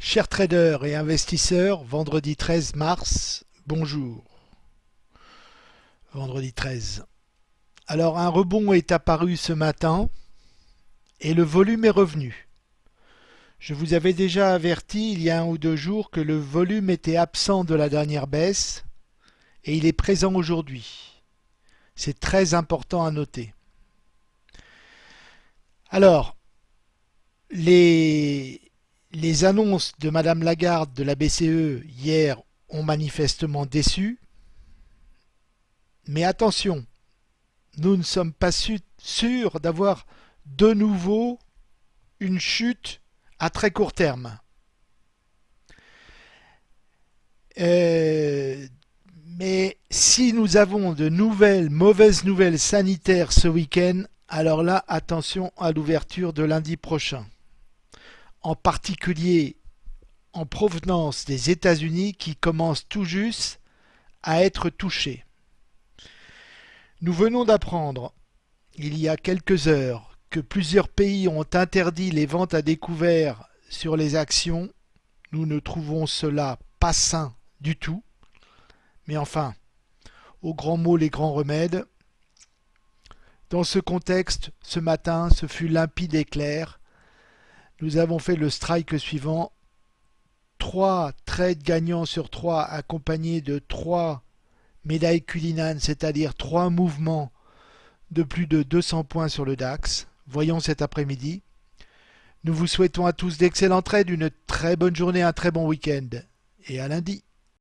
Chers traders et investisseurs, vendredi 13 mars, bonjour. Vendredi 13. Alors un rebond est apparu ce matin et le volume est revenu. Je vous avais déjà averti il y a un ou deux jours que le volume était absent de la dernière baisse et il est présent aujourd'hui. C'est très important à noter. Alors, les, les annonces de Madame Lagarde de la BCE hier ont manifestement déçu. Mais attention, nous ne sommes pas sûrs d'avoir de nouveau une chute à très court terme. Euh, mais si nous avons de nouvelles mauvaises nouvelles sanitaires ce week-end, alors là, attention à l'ouverture de lundi prochain. En particulier en provenance des États-Unis qui commencent tout juste à être touchés. Nous venons d'apprendre, il y a quelques heures, que plusieurs pays ont interdit les ventes à découvert sur les actions. Nous ne trouvons cela pas sain du tout. Mais enfin, aux grands mots les grands remèdes, dans ce contexte, ce matin, ce fut limpide et clair. Nous avons fait le strike suivant. Trois trades gagnants sur trois accompagnés de trois médailles culinanes, c'est-à-dire trois mouvements de plus de 200 points sur le DAX. Voyons cet après-midi. Nous vous souhaitons à tous d'excellents trades, une très bonne journée, un très bon week-end et à lundi.